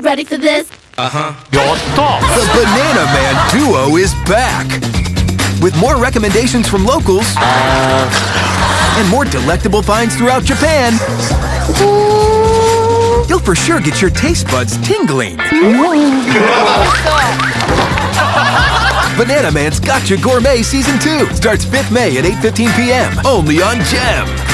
ready for this? Uh-huh. 여섯, The Banana Man Duo is back! With more recommendations from locals uh. and more delectable finds throughout Japan, you'll for sure get your taste buds tingling. Bananaman's Gotcha Gourmet Season 2 starts 5th May at 8.15 p.m. only on GEM.